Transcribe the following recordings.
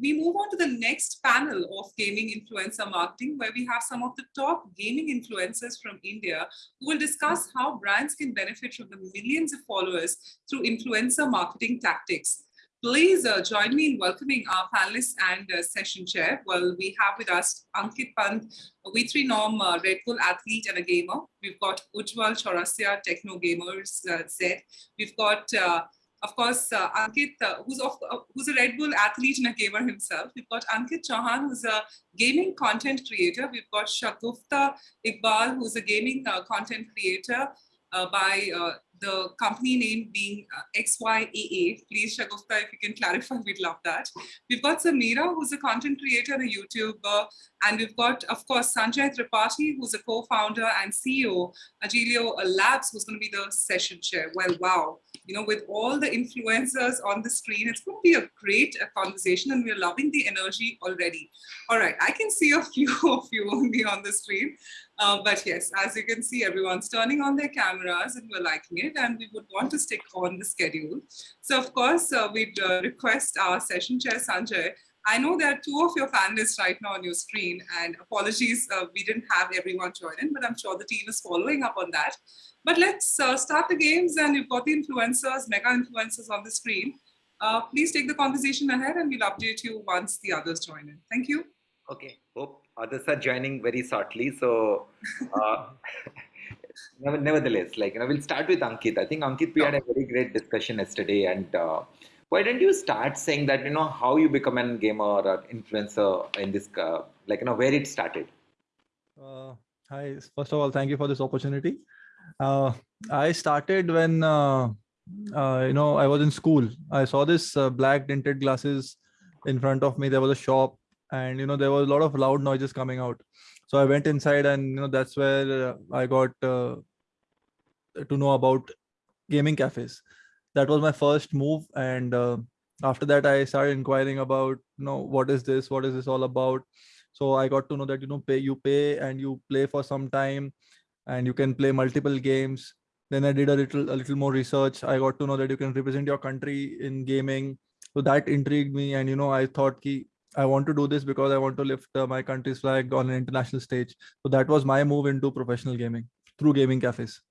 we move on to the next panel of gaming influencer marketing, where we have some of the top gaming influencers from India who will discuss how brands can benefit from the millions of followers through influencer marketing tactics. Please uh, join me in welcoming our panelists and uh, session chair. Well, we have with us Ankit Panth, a V3nom uh, Red Bull athlete and a gamer. We've got Ujjwal Chaurasia, Techno Gamerz uh, Z. We've got uh, of course, uh, Ankit, uh, who's, of, uh, who's a Red Bull athlete and a gamer himself. We've got Ankit Chauhan, who's a gaming content creator. We've got Shagufta Iqbal, who's a gaming uh, content creator uh, by uh, the company name being XYAA. Please, Shagufta, if you can clarify, we'd love that. We've got Samira, who's a content creator and a YouTuber. And we've got, of course, Sanjay Tripathi, who's a co-founder and CEO, Agilio Labs, who's going to be the session chair. Well, wow. You know, with all the influencers on the screen, it's going to be a great uh, conversation and we're loving the energy already. All right, I can see a few of you only on the screen. Uh, but yes, as you can see, everyone's turning on their cameras and we're liking it and we would want to stick on the schedule. So of course, uh, we'd uh, request our session chair, Sanjay. I know there are two of your panelists right now on your screen and apologies, uh, we didn't have everyone join in, but I'm sure the team is following up on that. But let's uh, start the games and you've got the influencers, mega influencers on the screen. please take the conversation ahead and we'll update you once the others join in. Thank you. Okay, hope others are joining very shortly. So, uh, nevertheless, like you know, we'll start with Ankit. I think Ankit, we had a very great discussion yesterday, and uh, why don't you start saying that you know how you become a gamer or influencer in this, uh, like you know, where it started. Uh, hi, first of all, thank you for this opportunity. Uh, I started when uh, uh, you know I was in school. I saw this black tinted glasses in front of me. There was a shop and you know there was a lot of loud noises coming out. So i went inside and you know that's where uh, i got uh, to know about gaming cafes. That was my first move and uh, after that i started inquiring about you know what is this? What is this all about? So i got to know that you know pay you pay and you play for some time and you can play multiple games then i did a little a little more research i got to know that you can represent your country in gaming so that intrigued me and you know i thought ki I want to do this because I want to lift uh, my country's flag on an international stage. So that was my move into professional gaming through gaming cafes.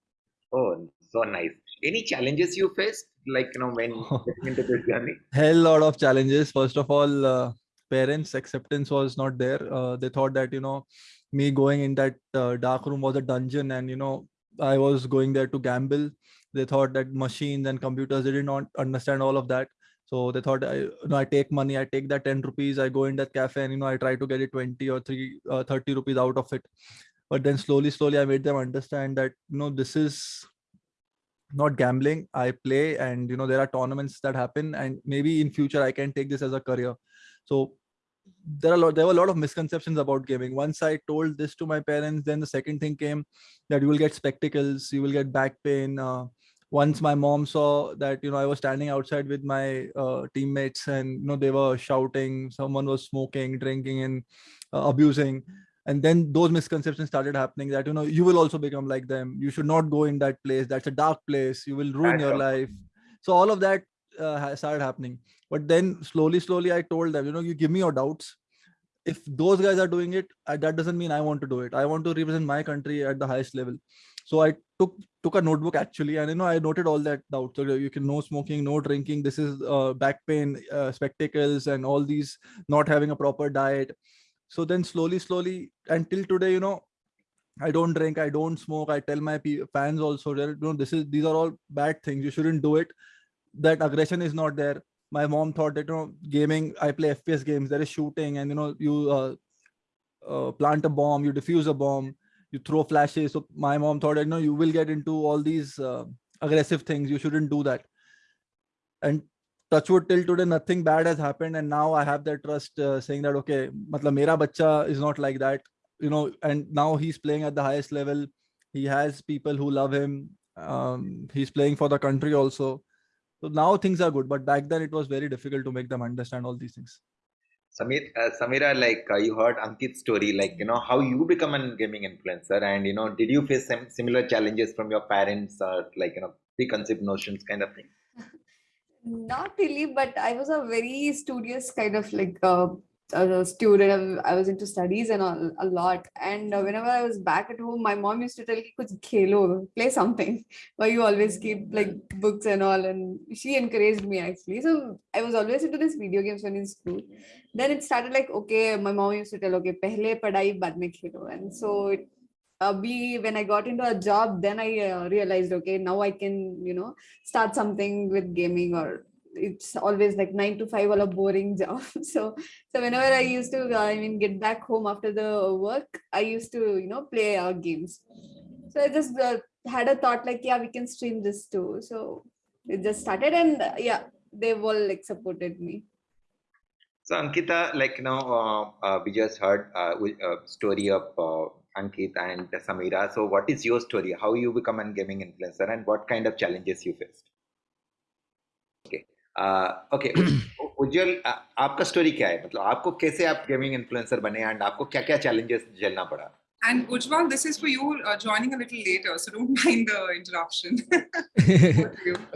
Oh, so nice. Any challenges you faced, like you know, when into this journey? Hell lot of challenges. First of all, uh, parents' acceptance was not there. Uh, they thought that you know, me going in that uh, dark room was a dungeon, and you know, I was going there to gamble. They thought that machines and computers they did not understand all of that so they thought, I, you know, I take money, I take that 10 rupees, I go in that cafe and, you know, I try to get it 20 or 3, uh, 30 rupees out of it. But then slowly, slowly, I made them understand that, you know, this is not gambling. I play and, you know, there are tournaments that happen and maybe in future I can take this as a career. So there are a lot, there were a lot of misconceptions about gaming. Once I told this to my parents, then the second thing came that you will get spectacles, you will get back pain, uh, once my mom saw that you know i was standing outside with my uh, teammates and you know they were shouting someone was smoking drinking and uh, abusing. And then those misconceptions started happening that you know you will also become like them. You should not go in that place. That's a dark place. You will ruin your life. so all of that uh, started happening. But then slowly slowly i told them you know you give me your doubts. If those guys are doing it that doesn't mean i want to do it. I want to represent my country at the highest level. So i took took a notebook actually and you know i noted all that out so you can no smoking no drinking. This is uh, back pain uh, spectacles and all these not having a proper diet. So then slowly slowly until today you know i don't drink i don't smoke. I tell my fans also that you know this is these are all bad things. You shouldn't do it that aggression is not there. My mom thought that you know gaming i play fps games there is shooting and you know you uh, uh, plant a bomb you defuse a bomb you throw flashes. So my mom thought you know you will get into all these uh, aggressive things. You shouldn't do that. And touchwood till today nothing bad has happened. And now i have that trust uh, saying that okay matlab mera bacha is not like that. You know and now he's playing at the highest level. He has people who love him. Um, he's playing for the country also so now things are good but back then it was very difficult to make them understand all these things Samir, uh, Samira, like uh, you heard Ankit's story, like you know how you become a gaming influencer, and you know, did you face some similar challenges from your parents, or like you know preconceived notions kind of thing? not really, but I was a very studious kind of like uh, a student. I was into studies and all a lot. And uh, whenever I was back at home, my mom used to tell me, "Kuch khelo, play something." Why you always keep like books and all, and she encouraged me actually. So I was always into this video games when in school. Then it started like, okay, my mom used to tell, okay, pehle padai, bad mein khelo, and so it uh, be when I got into a job, then I uh, realized, okay, now I can, you know, start something with gaming or it's always like nine to five or a boring job. So, so whenever I used to, uh, I mean, get back home after the work, I used to, you know, play uh, games. So I just uh, had a thought like, yeah, we can stream this too. So it just started and uh, yeah, they've all like supported me. So Ankita, like you know, uh, uh, we just heard uh, a story of uh, Ankit and Samira. So, what is your story? How you become a gaming influencer, and what kind of challenges you faced? Okay Ujjwal आपका story क्या है? मतलब आपको कैसे आप gaming influencer बने and आपको क्या क्या चैलेंजेस झेलना पड़ा? And Ujjwal, this is for you uh, joining a little later, so don't mind the interruption.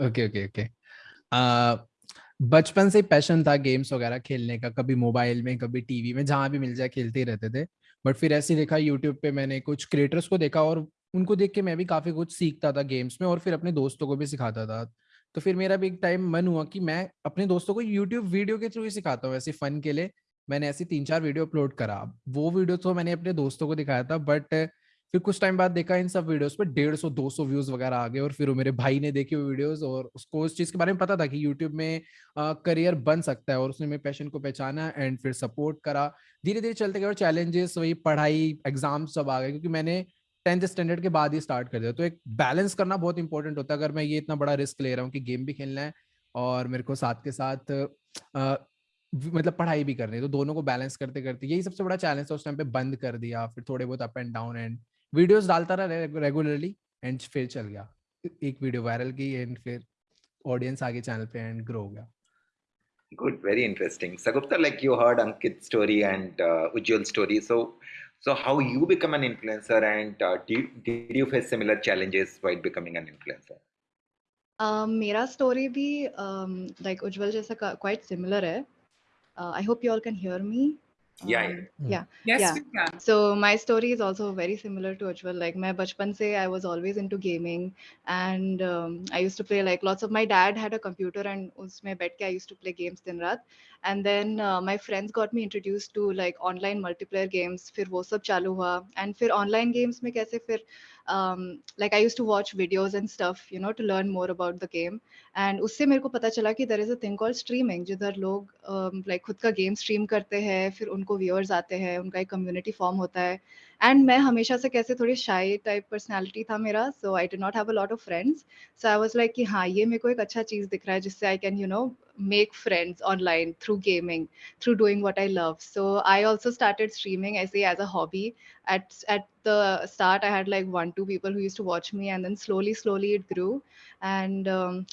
okay, okay, okay. Uh, बचपन से पैशन था गेम्स वगैरह खेलने का कभी मोबाइल में कभी टीवी में जहाँ भी मिल जाए खेलते ही रहते थे। बट फिर ऐसे देखा यूट्यूब पे मैंने कुछ क्रिएटर्स को देखा और उनको देख के मैं भी काफ़ी कुछ सीखता था गेम्स में और फिर अपने दोस्तों को भी सिखाता था। तो फिर मेरा भी एक टाइम मन हुआ कि मैं अपने दोस्तों को यूट्यूब वीडियो के थ्रू ही सिखाता हूँ ऐसे फन के लिए। मैंने ऐसी तीन चार वीडियो अपलोड करा। वो वीडियो तो मैंने अपने दोस्तों को दिखाया था बट फिर कुछ टाइम बाद देखा इन सब वीडियोस पे डेढ़ सौ दो सौ व्यूज़ वगैरह आ गए और फिर मेरे भाई ने देखे वो वीडियोस और उसको उस चीज़ के बारे में पता था कि यूट्यूब में आ, करियर बन सकता है और उसने मेरे पैशन को पहचाना एंड फिर सपोर्ट करा। धीरे धीरे चलते गए और चैलेंजेस वही पढ़ाई एग्ज़ाम सब आ गए क्योंकि मैंने टेंथ स्टैंडर्ड के बाद ही स्टार्ट कर दिया तो एक बैलेंस करना बहुत इंपॉर्टेंट होता है। अगर मैं ये इतना बड़ा रिस्क ले रहा हूँ कि गेम भी खेलना है और मेरे को साथ के साथ आ, मतलब पढ़ाई भी करनी है तो दोनों को बैलेंस करते करते यही सबसे बड़ा चैलेंज था। उस टाइम पे बंद कर दिया फिर थोड़े बहुत up and down and videos डालता रहा रेगुलरली एंड फिर चल गया। एक वीडियो वायरल की एंड फिर ऑडियंस आगे चैनल पे एंड ग्रो हो गया। Good very interesting. Sagupta like you heard ankit's story and uh, ujjwal's story. So so how you become an influencer and uh, did, did you face similar challenges while becoming an influencer um, मेरा story भी like Ujjwal जैसा quite similar है I hope you all can hear me yeah um, yeah yes yeah. we can. So my story is also very similar to Ujjwal. Like my bachpan se i was always into gaming and um, i used to play like lots of my dad had a computer and usme bet ke i used to play games din raat. And then uh, my friends got me introduced to like online multiplayer games. Fir wo sab chalu hua. And fir online games mein kaise fir um, like I used to watch videos and stuff, you know, to learn more about the game. And उससे मेरे को पता चला कि there is a thing called streaming, जिधर लोग um, like खुद का game stream करते हैं, फिर उनको viewers आते हैं, उनका एक community form होता है. एंड मैं हमेशा से कैसे थोड़ी शाई टाइप पर्सनैलिटी था मेरा so I did not have a lot of friends so I was like कि हाँ ये मेरे को एक अच्छा चीज़ दिख रहा है जिससे I can you know make friends online through gaming through doing what I love so I also started streaming as as a hobby at at the start I had like one two people who to watch me and then slowly slowly it grew and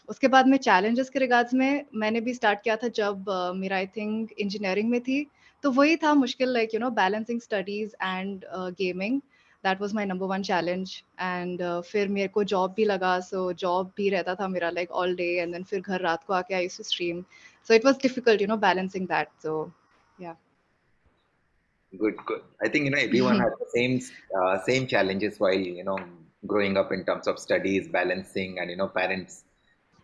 उसके बाद में challenges के regards में मैंने भी start किया था जब uh, मेरा आई थिंक इंजीनियरिंग में थी. तो वही था मुश्किल like you know balancing studies and uh, gaming that was my number one challenge and uh, फिर मेरे को job भी लगा so job भी रहता था मेरा like all day and then फिर घर रात को आके I used to stream so it was difficult you know balancing that so yeah good good i think you know everyone has the same uh, same challenges while you know growing up in terms of studies balancing and you know parents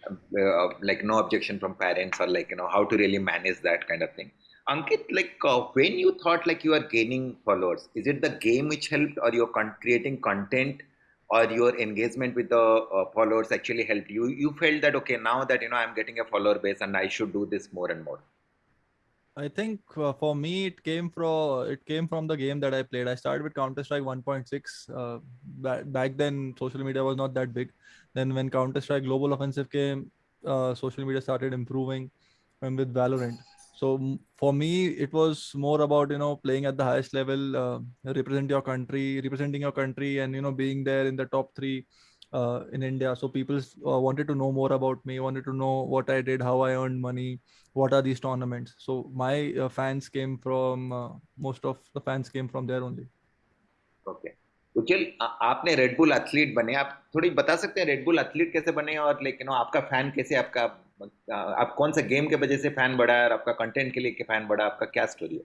uh, like no objection from parents or like you know how to really manage that kind of thing Ankit, like uh, when you thought like you are gaining followers, is it the game which helped, or you're con- creating content, or your engagement with the uh, followers actually helped you? You felt that okay, now that you know I'm getting a follower base, and I should do this more and more. I think uh, for me it came from it came from the game that I played. I started with Counter Strike 1.6. Uh, back, back then, social media was not that big. Then when Counter Strike Global Offensive came, uh, social media started improving, and with Valorant so for me it was more about you know playing at the highest level uh, represent your country representing your country and you know being there in the top three uh, in india so people uh, wanted to know more about me wanted to know what i did how i earned money what are these tournaments so my uh, fans came from uh, most of the fans came from there only okay उज्जवल आपने red bull athlete बने आप थोड़ी बता सकते हैं red bull athlete कैसे बने और लाइक यू नो आपका फैन कैसे आपका आप कौन सा गेम के वजह से फ़ैन बढ़ा है और आपका कंटेंट के लिए फ़ैन बढ़ा आपका क्या स्टोरी है?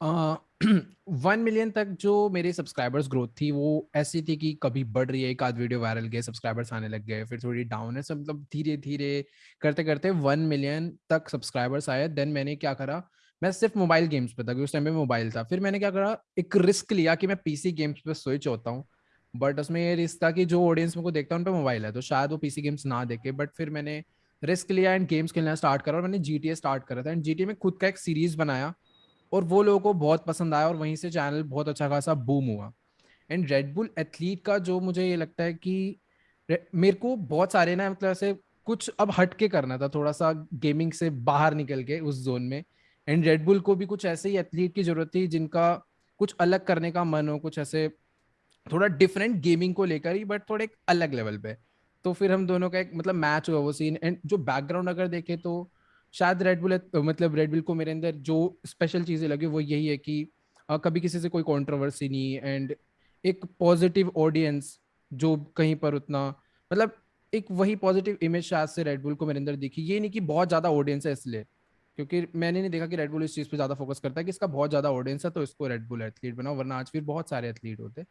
वन uh, मिलियन तक जो मेरे सब्सक्राइबर्स ग्रोथ थी वो ऐसी थी कि कभी बढ़ रही है एक आध वीडियो वायरल गए सब्सक्राइबर्स आने लग गए फिर थोड़ी डाउन है सब मतलब धीरे धीरे करते करते वन मिलियन तक सब्सक्राइबर्स आए। देन मैंने क्या करा मैं सिर्फ़ मोबाइल गेम्स पे था उस टाइम में मोबाइल था। फिर मैंने क्या करा एक रिस्क लिया कि मैं पीसी गेम्स पे स्विच होता हूँ। बट उसमें ये रिस्क था कि जो ऑडियंस मेरे को देखता है उन पर मोबाइल है तो शायद वो पीसी गेम्स ना देखे। बट फिर मैंने रिस्क लिया एंड गेम्स खेलना स्टार्ट करा और मैंने GTA स्टार्ट करा था। एंड GTA में खुद का एक सीरीज़ बनाया और वो लोगों को बहुत पसंद आया और वहीं से चैनल बहुत अच्छा खासा बूम हुआ। एंड रेडबुल एथलीट का जो मुझे ये लगता है कि मेरे को बहुत सारे ना मतलब ऐसे कुछ अब हट के करना था, थोड़ा सा गेमिंग से बाहर निकल के उस जोन में। एंड रेडबुल को भी कुछ ऐसे ही एथलीट की ज़रूरत थी जिनका कुछ अलग करने का मन हो, कुछ ऐसे थोड़ा डिफरेंट गेमिंग को लेकर ही बट थोड़े अलग लेवल पे। तो फिर हम दोनों का एक मतलब मैच हुआ वो सीन एंड जो बैकग्राउंड अगर देखे तो शायद रेडबुल मतलब रेडबुल को मेरे अंदर जो स्पेशल चीज़ें लगी वो यही है कि आ, कभी किसी से कोई कंट्रोवर्सी नहीं एंड एक पॉजिटिव ऑडियंस जो कहीं पर उतना मतलब एक वही पॉजिटिव इमेज शायद से रेडबुल को मेरे अंदर दिखी। ये नहीं कि बहुत ज़्यादा ऑडियंस है इसलिए क्योंकि मैंने नहीं देखा कि रेडबुल इस चीज़ पे ज़्यादा फोकस करता है कि इसका बहुत ज़्यादा ऑडियंस है तो इसको रेडबुल एथलीट बनाओ वरना आज फिर बहुत सारे एथलीट होते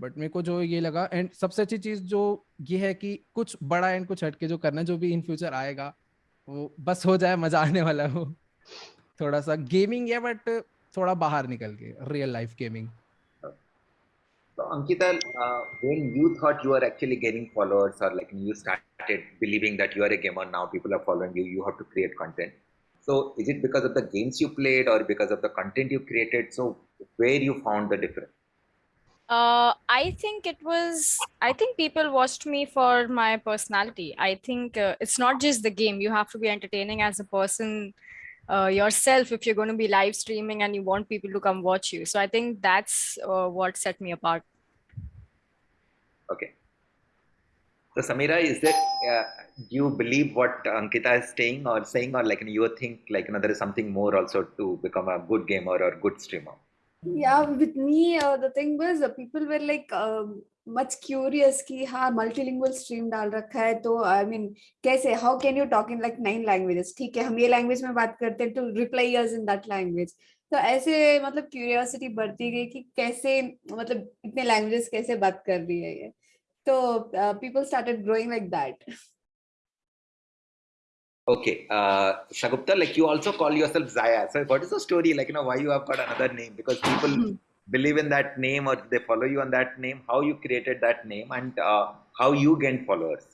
बट मेरे को जो ये लगा एंड सबसे अच्छी चीज़ जो ये है कि कुछ बड़ा एंड कुछ हटके जो करना जो भी इन फ्यूचर आएगा, वो बस हो जाए, मज़ा आने वाला हो। थोड़ा सा गेमिंग है बट थोड़ा बाहर निकल के रियल लाइफ गेमिंग तो Ankita when you thought you are actually getting followers और like you started believing that you are a gamer now people are following you you have to create content so is it because of the games you played और because of the content you created so where you found the difference Uh, I think it was, I think people watched me for my personality. I think uh, it's not just the game. You have to be entertaining as a person uh, yourself if you're going to be live streaming and you want people to come watch you. So I think that's uh, what set me apart. Okay. So Samira, is that, uh, do you believe what Ankita is saying or saying or like you think like you know, there is something more also to become a good gamer or good streamer? Yeah with me uh, the thing was uh, people were like uh, much curious कि हाँ multilingual stream डाल रखा है तो I mean कैसे how can you talk in like nine languages ठीक है हम ये language में बात करते हैं to reply us in that language तो ऐसे मतलब curiosity बढ़ती गई कि कैसे मतलब इतने languages कैसे बात कर रही है ये तो uh, people started growing like that Okay, uh, Shagupta, like you also call yourself Zaya. So what is the story? Like, you know, why you have got another name? Because people hmm. believe in that name or they follow you on that name. How you created that name and uh, how you gained followers?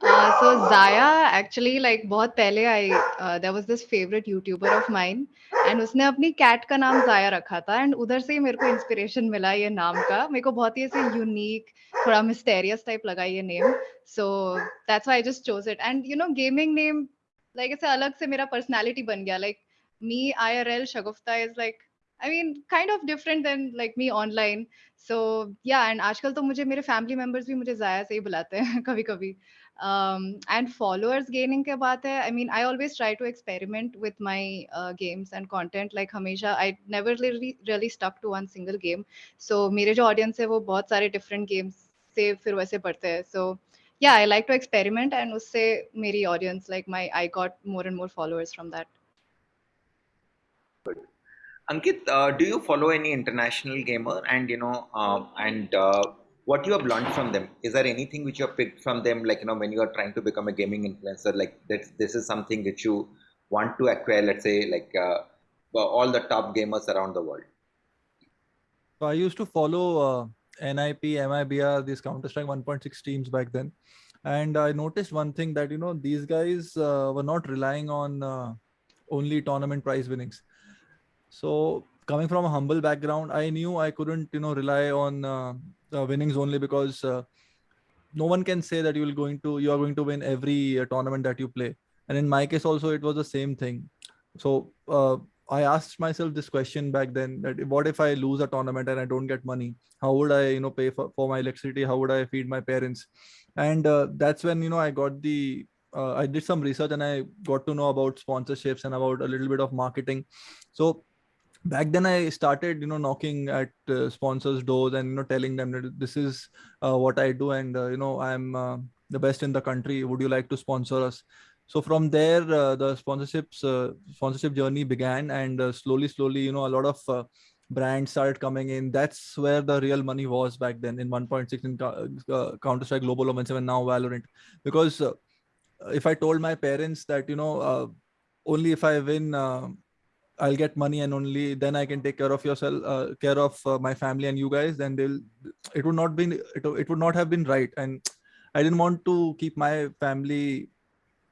Uh, so Zaya actually like बहुत पहले I uh, there was this favorite YouTuber of mine and उसने अपनी cat का नाम Zaya रखा था and उधर से ही मेरे को inspiration मिला ये नाम का मेरे को बहुत ही ऐसे unique थोड़ा mysterious type लगा ये name so that's why I just chose it and you know gaming name like ऐसे अलग से मेरा personality बन गया like me IRL Shagufta is like I mean kind of different than like me online so yeah and आजकल तो मुझे मेरे family members भी मुझे Zaya से ही बुलाते हैं कभी कभी um, and followers gaining ke baat hai i mean i always try to experiment with my uh, games and content like hamesha i never really really stuck to one single game so mere jo audience hai wo bahut sare different games se fir waise padhte hain so yeah i like to experiment and usse meri audience like my i got more and more followers from that Good. Ankit, uh, do you follow any international gamer? And you know, uh, and uh, what you have learned from them is there anything which you have picked from them like you know when you are trying to become a gaming influencer like that this is something that you want to acquire let's say like uh, all the top gamers around the world so i used to follow uh, NiP MIBR these counter strike 1.6 teams back then. And i noticed one thing that you know these guys uh, were not relying on uh, only tournament prize winnings. So coming from a humble background i knew i couldn't you know rely on uh, uh, winnings only because uh, no one can say that you will going to you are going to win every uh, tournament that you play. And in my case also it was the same thing. So i asked myself this question back then that what if i lose a tournament and i don't get money how would i you know pay for, for my electricity how would i feed my parents and uh, that's when you know i got the uh, i did some research and i got to know about sponsorships and about a little bit of marketing so back then i started you know knocking at uh, sponsors doors and you know telling them that this is uh, what i do and uh, you know i'm uh, the best in the country. Would you like to sponsor us? So from there, uh, the sponsorships uh, sponsorship journey began, and uh, slowly, slowly, you know, a lot of uh, brands started coming in. That's where the real money was back then in 1.6 in uh, Counter Strike Global Offensive and now Valorant. Because uh, if I told my parents that you know only if I win I'll get money and only then I can take care of yourself, uh, care of uh, my family and you guys. Then they'll, it would not be, it, it would not have been right. And I didn't want to keep my family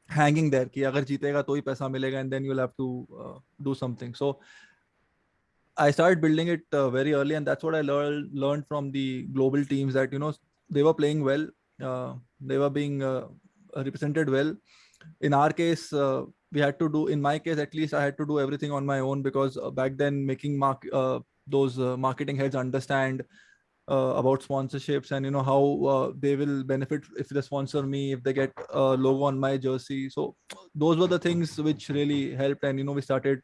hanging there ki agar jeetega to hi paisa milega and then you'll have to uh, do something. So i started building it uh, very early and that's what i learned learned from the global teams that you know they were playing well uh, they were being uh, represented well. In our case uh, we had to do in my case at least i had to do everything on my own because uh, back then making mark those marketing heads understand about sponsorships and you know how uh, they will benefit if they sponsor me if they get a logo on my jersey so those were the things which really helped and you know we started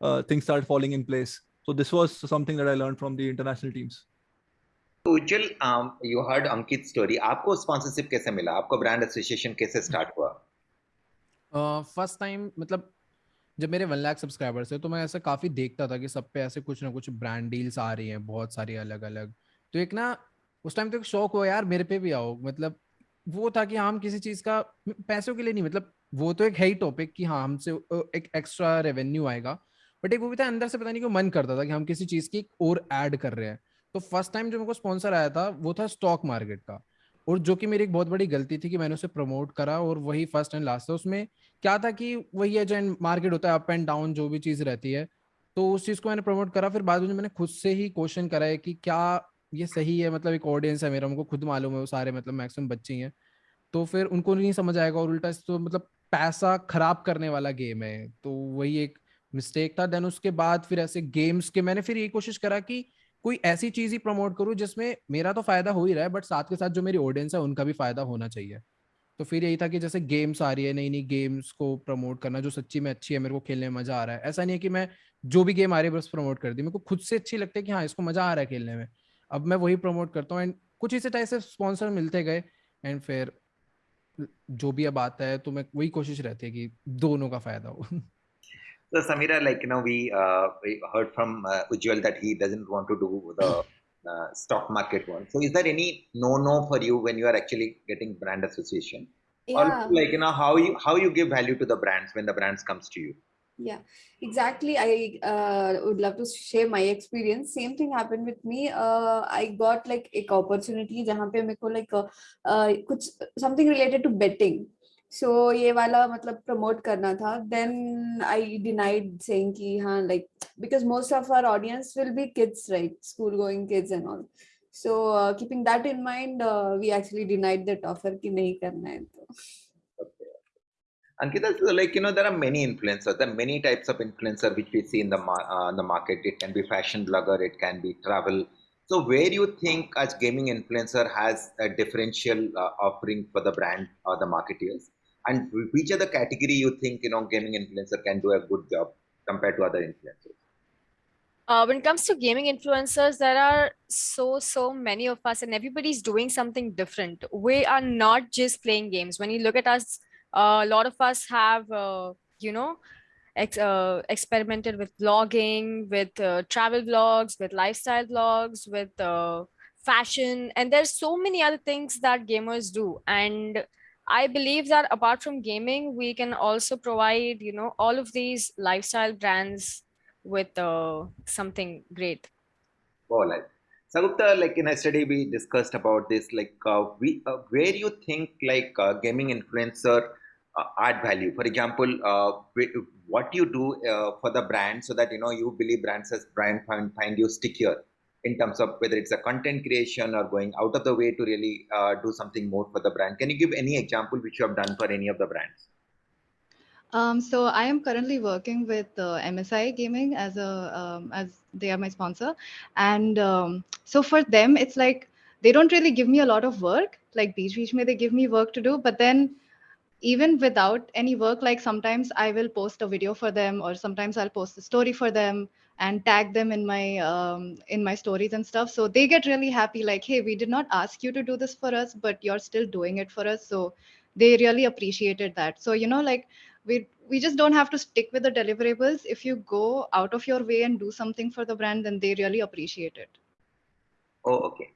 uh, things started falling in place so this was something that i learned from the international teams Ujjwal you heard Ankit story आपको sponsorship कैसे मिला आपको brand association कैसे start हुआ first time मतलब जब मेरे one lakh subscribers थे तो मैं ऐसा काफी देखता था कि सब पे ऐसे कुछ ना कुछ ब्रांड डील्स आ रही हैं बहुत सारी अलग अलग तो एक ना, उस टाइम तो एक शौक हो यार, मेरे पे भी आओ। मतलब वो था कि हम किसी चीज़ का, पैसों के लिए नहीं मतलब वो तो एक है ही टॉपिक कि हाँ हमसे एक एक्स्ट्रा रेवेन्यू आएगा। बट एक वो भी था, अंदर से पता नहीं क्यों मन करता था कि हम किसी चीज़ की और ऐड कर रहे हैं। तो फ़र्स्ट टाइम जो मेरे को स्पॉन्सर आया था, वो था स्टॉक मार्केट का। और जो कि मेरी एक बहुत बड़ी गलती थी कि मैंने उसे प्रमोट करा और वही फ़र्स्ट एंड लास्ट था। उसमें क्या था कि वही है, जो मार्केट होता है अप एंड डाउन जो भी चीज़ रहती है तो उस चीज़ को मैंने प्रमोट करा। फिर बाद में मैंने खुद से ही क्वेश्चन करा है कि क्या ये सही है मतलब एक ऑडियंस है मेरा, उनको खुद मालूम है, वो सारे मतलब मैक्सिमम बच्चे हैं तो फिर उनको नहीं समझ आएगा और उल्टा तो मतलब पैसा खराब करने वाला गेम है। तो वही एक मिस्टेक था। देन उसके बाद फिर ऐसे गेम्स के मैंने फिर ये कोशिश करा कि कोई ऐसी चीज़ ही प्रमोट करूँ जिसमें मेरा तो फ़ायदा हो ही रहा है बट साथ के साथ जो मेरी ऑडियंस है, उनका भी फ़ायदा होना चाहिए। तो फिर यही था कि जैसे गेम्स आ रही है नई नई गेम्स को प्रमोट करना, जो सच्ची में अच्छी है, मेरे को खेलने में मज़ा आ रहा है। ऐसा नहीं है कि मैं जो भी गेम आ रही है, बस प्रमोट कर दी। मेरे को खुद से अच्छी लगती है कि हाँ इसको मज़ा आ रहा है खेलने में। अब मैं वही प्रमोट करता हूँ एंड कुछ इसी टाइप से स्पॉन्सर मिलते गए एंड फिर जो भी अब आता है तो मैं वही कोशिश रहती है कि दोनों का फ़ायदा हो So Samira, like you know, we, uh, we heard from uh, Ujjwal that he doesn't want to do the uh, stock market one. So is there any no-no for you when you are actually getting brand association? Yeah. Or like you know how you how you give value to the brands when the brands comes to you? Yeah exactly i uh, would love to share my experience same thing happened with me uh, i got like a opportunity jahan pe meko like uh, uh, kuch, something related to betting so so, ये वाला मतलब promote करना था then I denied saying कि हाँ like because most of our audience will be kids right school going kids and all so keeping that in mind we actually denied that offer कि नहीं करना है तो Ankita, so like you know, there are many influencers. There are many types of influencer which we see in the uh, the market. It can be fashion blogger, it can be travel. So where you think as gaming influencer has a differential uh, offering for the brand or the marketeers? and which other category you think you know gaming influencer can do a good job compared to other influencers uh, when it comes to gaming influencers there are so so many of us and everybody's doing something different we are not just playing games when you look at us a lot of us have uh, you know ex uh, experimented with blogging with uh, travel blogs with lifestyle blogs with uh, fashion and there's so many other things that gamers do and I believe that apart from gaming, we can also provide, you know, all of these lifestyle brands with uh, something great. Oh, like Shagufta, like in study we discussed about this, like uh, we, uh, where you think like uh, gaming influencer add value. For example, uh, what you do for the brand so that you know you believe brands as brand find, find you stickier in terms of whether it's a content creation or going out of the way to really uh, do something more for the brand. Can you give any example which you have done for any of the brands? Um, so I am currently working with uh, MSI Gaming as a um, as they are my sponsor, and um, so for them it's like they don't really give me a lot of work. Like Beach Beach, may they give me work to do, but then even without any work, like sometimes I will post a video for them, or sometimes I'll post a story for them, and tag them in my um, in my stories and stuff. So they get really happy like hey we did not ask you to do this for us but you're still doing it for us. So they really appreciated that. So you know like we we just don't have to stick with the deliverables. If you go out of your way and do something for the brand then they really appreciate it. Oh okay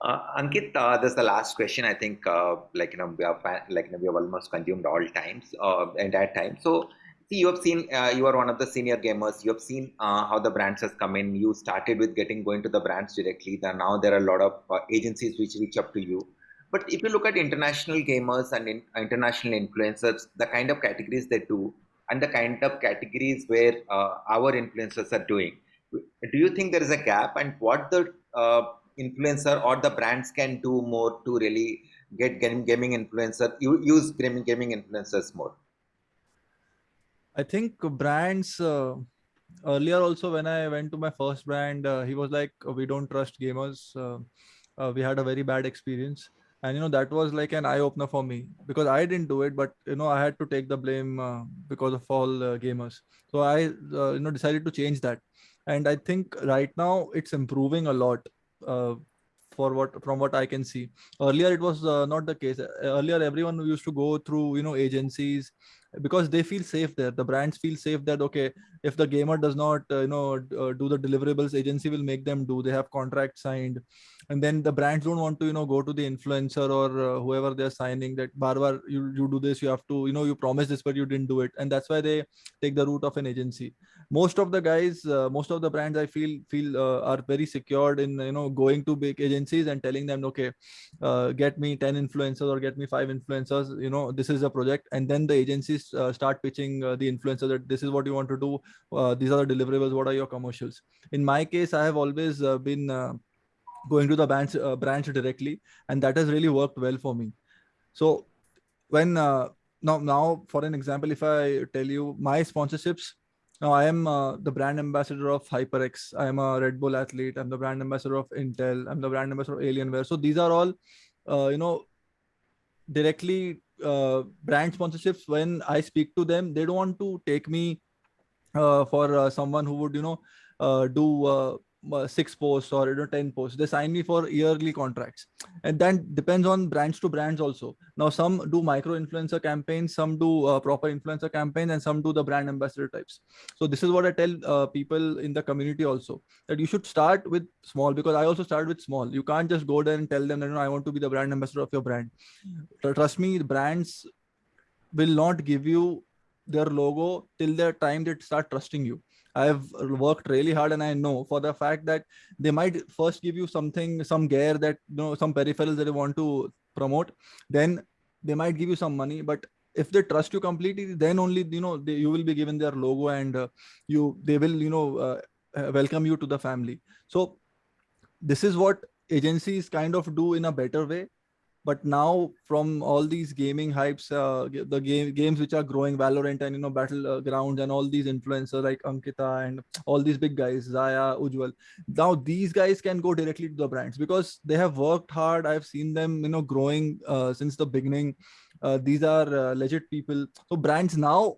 uh, Ankit, uh, this is the last question. I think, uh, like you know, we have like you know, we have almost consumed all times, uh, entire time. So, see, you have seen, uh, you are one of the senior gamers. You have seen uh, how the brands has come in. You started with getting going to the brands directly. Then now there are a lot of uh, agencies which reach up to you. But if you look at international gamers and in, international influencers, the kind of categories they do, and the kind of categories where our influencers are doing, do you think there is a gap? And what the uh, influencer or the brands can do more to really get gaming influencer use gaming gaming influencers more? I think brands uh, earlier also when i went to my first brand uh, he was like we don't trust gamers uh, uh, we had a very bad experience. And you know that was like an eye opener for me because i didn't do it but you know i had to take the blame uh, because of all uh, gamers. So i you know decided to change that. And i think right now it's improving a lot uh, for what from what I can see. Earlier, it was uh, not the case. Earlier, everyone used to go through you know agencies because they feel safe there. The brands feel safe that okay, if the gamer does not uh, you know uh, do the deliverables, agency will make them do. They have contract signed, and then the brands don't want to you know go to the influencer or uh, whoever they're signing that barbar you you do this, you have to you know you promise this but you didn't do it, and that's why they take the route of an agency most of the guys uh, most of the brands i feel feel uh, are very secured in you know going to big agencies and telling them okay uh, get me 10 influencers or get me five influencers you know this is a project and then the agencies uh, start pitching uh, the influencer that this is what you want to do uh, these are the deliverables what are your commercials in my case i have always been going to the branch branch directly and that has really worked well for me so when now now for an example if i tell you my sponsorships now I am uh, the brand ambassador of HyperX. I am a Red Bull athlete. I'm the brand ambassador of Intel. I'm the brand ambassador of Alienware. So these are all, uh, you know, directly uh, brand sponsorships. When I speak to them, they don't want to take me uh, for uh, someone who would, you know, uh, do uh, six posts or you know 10 posts. They sign me for yearly contracts. And then depends on brands to brands also. Now some do micro influencer campaigns some do uh, proper influencer campaigns and some do the brand ambassador types. So this is what i tell uh, people in the community also that you should start with small because i also started with small. You can't just go there and tell them that no, i want to be the brand ambassador of your brand. Trust me brands will not give you their logo till the time they start trusting you I've worked really hard and I know for the fact that they might first give you something, some gear that, you know, some peripherals that they want to promote. Then they might give you some money, but if they trust you completely, then only, you know, they, you will be given their logo and uh, you, they will, you know, uh, uh welcome you to the family. So this is what agencies kind of do in a better way but now from all these gaming hypes uh, the game games which are growing valorant and you know battlegrounds and all these influencers like ankita and all these big guys zaya ujjwal now these guys can go directly to the brands because they have worked hard. I've seen them you know growing uh, since the beginning. Uh, these are uh, legit people. So brands now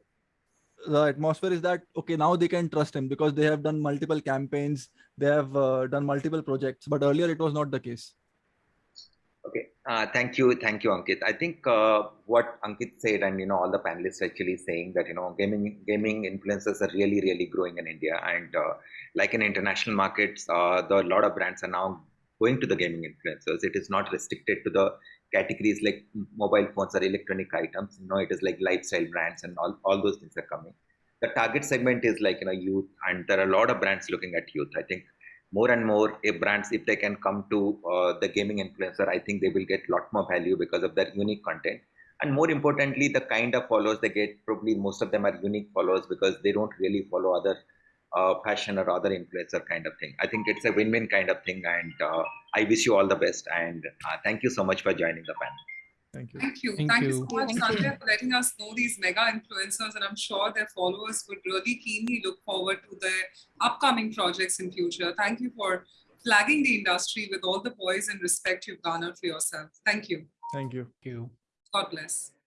the atmosphere is that okay now they can trust him because they have done multiple campaigns. They have uh, done multiple projects. But earlier it was not the case Okay, uh, thank you, thank you, Ankit. I think uh, what Ankit said, and you know, all the panelists actually saying that you know, gaming gaming influencers are really, really growing in India, and uh, like in international markets, uh, the a lot of brands are now going to the gaming influencers. It is not restricted to the categories like mobile phones or electronic items. You know, it is like lifestyle brands and all, all those things are coming. The target segment is like you know youth, and there are a lot of brands looking at youth. I think more and more if brands if they can come to uh, the gaming influencer i think they will get lot more value because of their unique content. And more importantly the kind of followers they get probably most of them are unique followers because they don't really follow other uh, fashion or other influencer kind of thing. I think it's a win-win kind of thing and uh, i wish you all the best and uh, thank you so much for joining the panel Thank you. Thank you. Thank Thank, you. you so much, Sanjay, for letting us know these mega influencers. And I'm sure their followers would really keenly look forward to their upcoming projects in future. Thank you for flagging the industry with all the poise and respect you've garnered for yourself. Thank you. Thank you. Thank you. God bless.